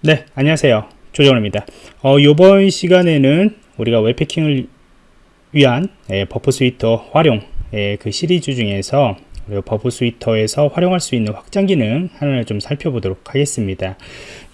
네 안녕하세요. 조정원입니다. 어, 이번 시간에는 우리가 웹해킹을 위한 예, Burp Suite 활용 예, 그 시리즈 중에서 Burp Suite에서 활용할 수 있는 확장 기능 하나를 좀 살펴보도록 하겠습니다.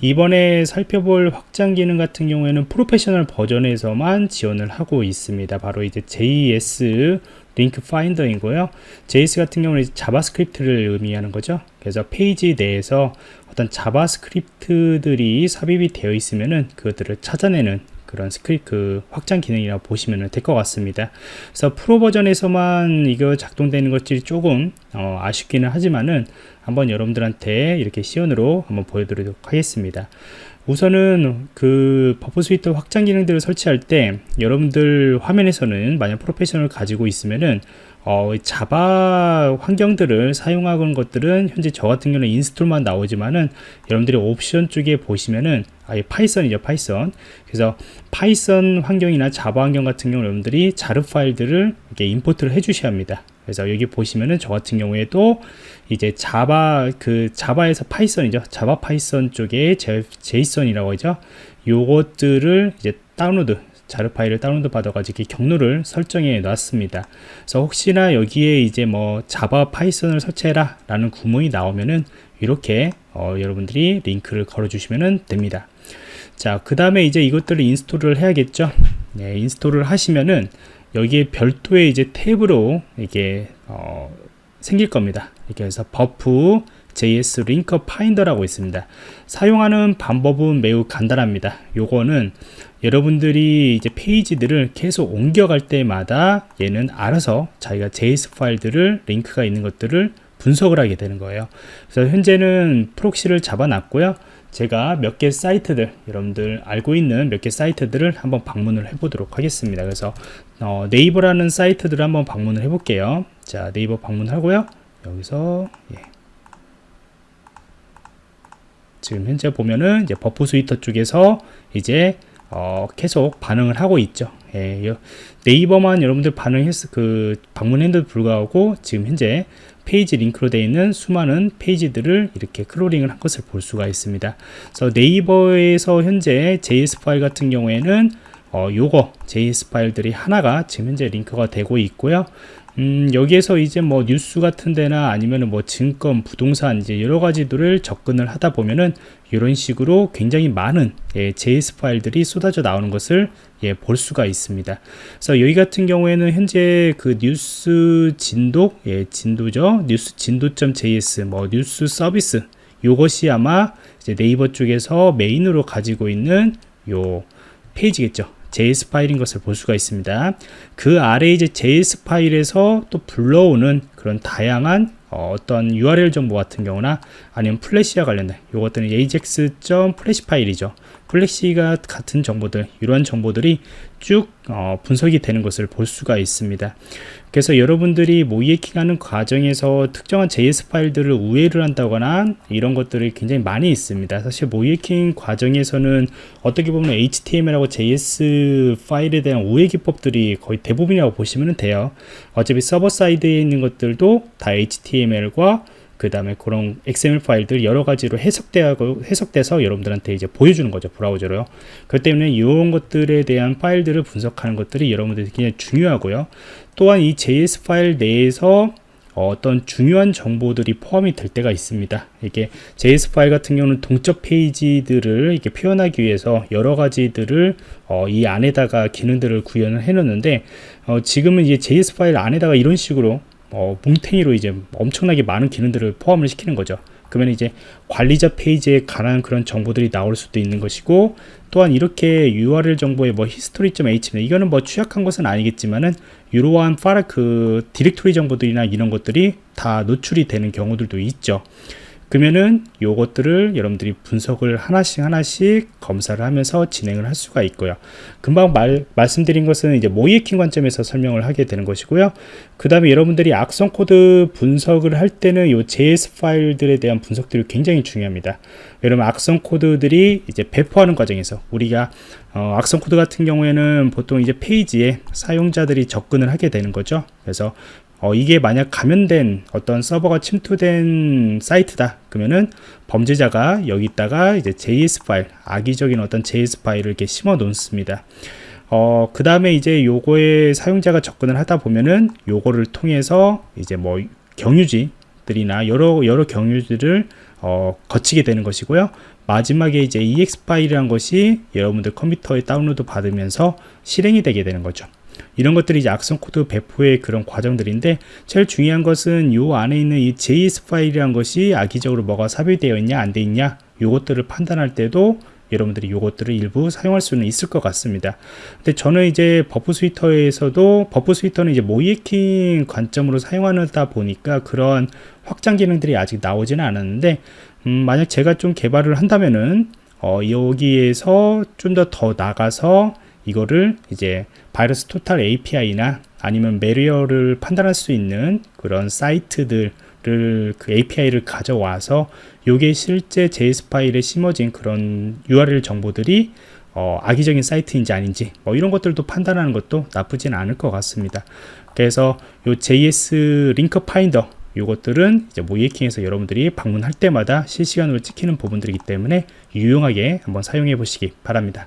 이번에 살펴볼 확장 기능 같은 경우에는 프로페셔널 버전에서만 지원을 하고 있습니다. 바로 이제 JS 링크 파인더이고요. JS 같은 경우는 자바스크립트를 의미하는 거죠. 그래서 페이지 내에서 어떤 자바스크립트들이 삽입이 되어 있으면은 그것들을 찾아내는 그런 스크립트 그 확장 기능이라고 보시면 될 것 같습니다. 그래서 프로 버전에서만 이거 작동되는 것들이 조금 어, 아쉽기는 하지만은 한번 여러분들한테 이렇게 시연으로 한번 보여드리도록 하겠습니다 우선은 그 Burp Suite 확장 기능들을 설치할 때 여러분들 화면에서는 만약 프로페셔널 가지고 있으면은 어, 자바 환경들을 사용하는 것들은 현재 저 같은 경우는 install만 나오지만은 여러분들이 옵션 쪽에 보시면은 아예 파이썬이죠 파이썬. 그래서 파이썬 환경이나 자바 환경 같은 경우 여러분들이 JAR 파일들을 이렇게 import를 해 주셔야 합니다 그래서 여기 보시면은 저 같은 경우에도 이제 자바 그 자바에서 파이썬이죠 자바 파이썬 쪽에 Jython이라고 하죠 요것들을 이제 다운로드 JAR 파일을 다운로드 받아가지고 경로를 설정해 놨습니다. 그래서 혹시나 여기에 이제 뭐 자바 파이썬을 설치해라 라는 구문이 나오면은 이렇게 어, 여러분들이 링크를 걸어 주시면 됩니다. 자, 그 다음에 이제 이것들을 install을 해야겠죠. 네, install을 하시면은 여기에 별도의 이제 탭으로 이게 어, 생길 겁니다. 이렇게 해서 버프 JS 링커 파인더라고 있습니다. 사용하는 방법은 매우 간단합니다. 요거는 여러분들이 이제 페이지들을 계속 옮겨갈 때마다 얘는 알아서 자기가 JS 파일들을 링크가 있는 것들을 분석을 하게 되는 거예요. 그래서 현재는 프록시를 잡아 놨고요. 제가 몇 개 사이트들 여러분들 알고 있는 몇 개 사이트들을 한번 방문을 해 보도록 하겠습니다 그래서 어, 네이버라는 사이트들을 한번 방문을 해 볼게요 자 네이버 방문하고요 여기서 예. 지금 현재 보면은 이제 Burp Suite 쪽에서 이제 어, 계속 반응을 하고 있죠. 예, 네이버만 여러분들 반응했 그 방문했는데도 불구하고 지금 현재 페이지 링크로 되어 있는 수많은 페이지들을 이렇게 크롤링을 한 것을 볼 수가 있습니다. 그래서 네이버에서 현재 JS 파일 같은 경우에는 어, 요거 JS 파일들이 하나가 지금 현재 링크가 되고 있고요. 음, 여기에서 이제 뭐 뉴스 같은 데나 아니면 뭐 증권, 부동산 이제 여러 가지들을 접근을 하다 보면은 이런 식으로 굉장히 많은 예, JS 파일들이 쏟아져 나오는 것을 예, 볼 수가 있습니다. 그래서 여기 같은 경우에는 현재 그 뉴스 Jindo, 예, Jindo죠. 뉴스 jindo.js, 뭐 뉴스 서비스 요것이 아마 이제 네이버 쪽에서 메인으로 가지고 있는 요 페이지겠죠. JS 파일인 것을 볼 수가 있습니다. 그 아래 이제 JS 파일에서 또 불러오는 그런 다양한 어, 떤 URL 정보 같은 경우나 아니면 플래시와 관련된 이것들은 ajax.flash 파일이죠. 플래시가 같은 정보들 이러한 정보들이 쭉 어, 분석이 되는 것을 볼 수가 있습니다. 그래서 여러분들이 모의해킹하는 과정에서 특정한 JS 파일들을 우회를 한다거나 이런 것들이 굉장히 많이 있습니다. 사실 모의해킹 과정에서는 어떻게 보면 HTML하고 JS 파일에 대한 우회 기법들이 거의 대부분이라고 보시면 돼요. 어차피 server side에 있는 것들도 다 HTML과 그 다음에 그런 XML 파일들 여러 가지로 해석되고 해석돼서 여러분들한테 이제 보여주는 거죠 브라우저로요 그렇기 때문에 이런 것들에 대한 파일들을 분석하는 것들이 여러분들이 굉장히 중요하고요 또한 이 JS 파일 내에서 어떤 중요한 정보들이 포함이 될 때가 있습니다. 이게 JS 파일 같은 경우는 동적 페이지들을 이렇게 표현하기 위해서 여러 가지들을 어, 이 안에다가 기능들을 구현을 해 놓는데 어, 지금은 이제 JS 파일 안에다가 이런 식으로 어, 뭉탱이로 이제 엄청나게 많은 기능들을 포함을 시키는 거죠. 그러면 이제 관리자 페이지에 관한 그런 정보들이 나올 수도 있는 것이고 또한 이렇게 URL 정보의 뭐 history.html 이거는 뭐 취약한 것은 아니겠지만은 이러한 파라 그 디렉토리 정보들이나 이런 것들이 다 노출이 되는 경우들도 있죠. 그러면은 요것들을 여러분들이 분석을 하나씩 하나씩 검사를 하면서 진행을 할 수가 있고요. 금방 말, 말씀드린 것은 이제 모이에킹 관점에서 설명을 하게 되는 것이고요. 그 다음에 여러분들이 악성 코드 분석을 할 때는 요 JS 파일들에 대한 분석들이 굉장히 중요합니다. 여러분 악성 코드들이 이제 배포하는 과정에서 우리가 어, 악성 코드 같은 경우에는 보통 이제 페이지에 사용자들이 접근을 하게 되는 거죠. 그래서 어, 이게 만약 감염된 어떤 서버가 침투된 사이트다 그러면은 범죄자가 여기다가 이제 JS 파일 악의적인 어떤 JS 파일을 이렇게 심어 놓습니다 어, 그 다음에 이제 요거에 사용자가 접근을 하다 보면은 요거를 통해서 이제 뭐 경유지들이나 여러 여러 경유지를 어, 거치게 되는 것이고요. 마지막에 이제 EXE 파일이란 것이 여러분들 컴퓨터에 다운로드 받으면서 실행이 되게 되는 거죠. 이런 것들이 이제 악성 코드 배포의 그런 과정들인데 제일 중요한 것은 요 안에 있는 이 JS 파일이란 것이 악의적으로 뭐가 삽입되어 있냐 안 돼 있냐 요것들을 판단할 때도 여러분들이 요것들을 일부 사용할 수는 있을 것 같습니다. 근데 저는 이제 Burp Suite에서도 Burp Suite는 이제 모의해킹 관점으로 사용하다 보니까 그런 확장 기능들이 아직 나오지는 않았는데 음, 만약 제가 좀 개발을 한다면은 어, 여기에서 좀 더더 나가서 이거를 이제 VirusTotal API나 아니면 malware를 판단할 수 있는 그런 사이트들 그 API를 가져와서 요게 실제 JS 파일에 심어진 그런 URL 정보들이 어, 악의적인 사이트인지 아닌지 뭐 이런 것들도 판단하는 것도 나쁘진 않을 것 같습니다. 그래서 요 JS 링크 파인더 요것들은 이제 모이에킹에서 여러분들이 방문할 때마다 실시간으로 찍히는 부분들이기 때문에 유용하게 한번 사용해 보시기 바랍니다.